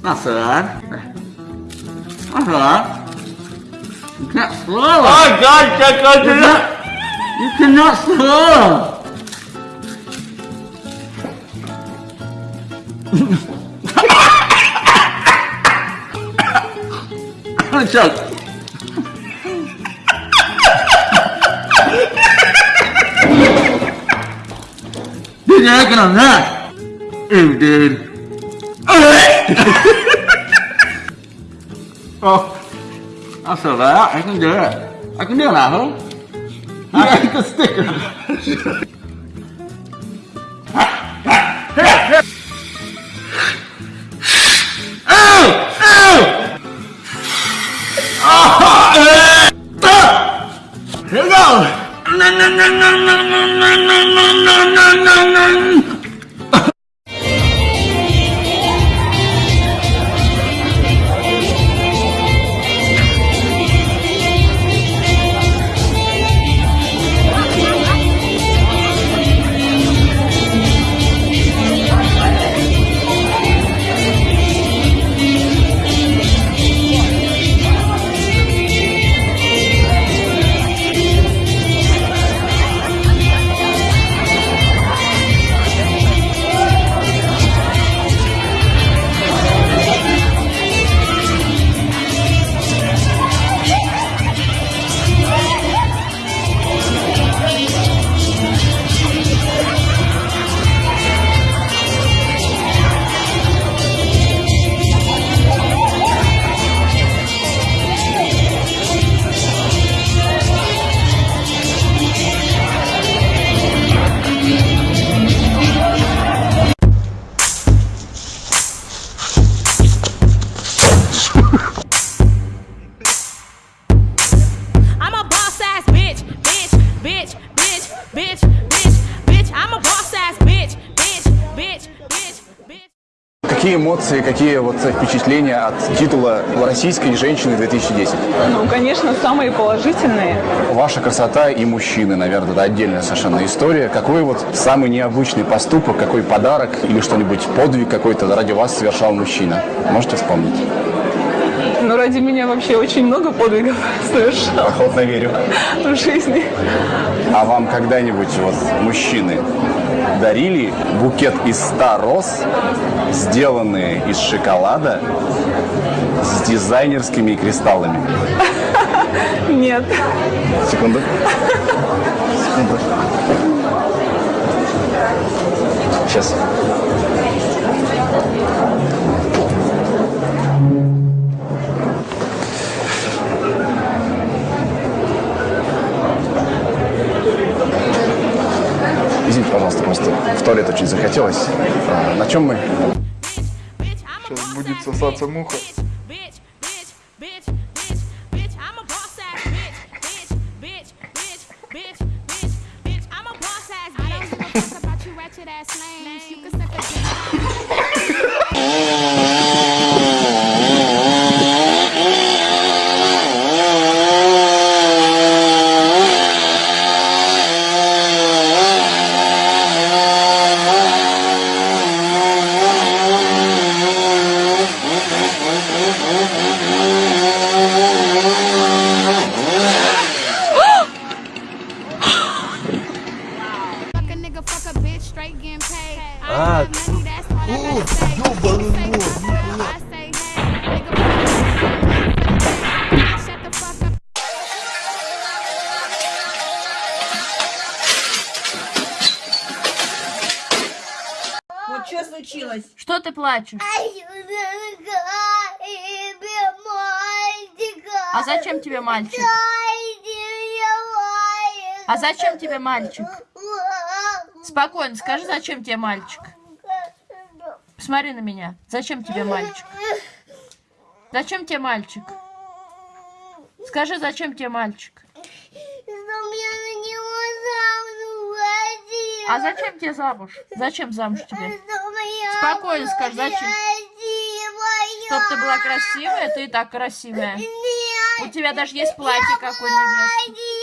Not so bad. Not so bad. You can't slow. Oh god, god, god, you cannot, you cannot slow. I'm a joke. He's not gonna knock. Ew, dude. oh, I said that. I can do it. I can do it, I hope. I can stick the sticker. Какие эмоции, какие вот впечатления от титула российской женщины 2010? Ну, конечно, самые положительные. Ваша красота и мужчины, наверное, это отдельная совершенно история. Какой вот самый необычный поступок, какой подарок или что-нибудь, подвиг какой-то ради вас совершал мужчина? Можете вспомнить? Но ради меня вообще очень много подвигов совершал Охотно верю. в жизни. А вам когда-нибудь вот мужчины дарили букет из 100 роз, сделанные из шоколада с дизайнерскими кристаллами? Нет. Секунду. Секунду. Сейчас. туалет очень захотелось. А, на чем мы? Сейчас будет сосаться муха. Ratchet up. Вот что случилось? Что ты плачешь? А зачем тебе мальчик? А зачем тебе мальчик? Спокойно, скажи, зачем тебе мальчик? Посмотри на меня. Зачем тебе мальчик? Зачем тебе мальчик? Скажи, зачем тебе мальчик? А зачем тебе замуж? Зачем замуж тебе? Спокойно скажи, зачем? Чтоб ты была красивая, ты и так красивая. У тебя даже есть платье, как у невесты.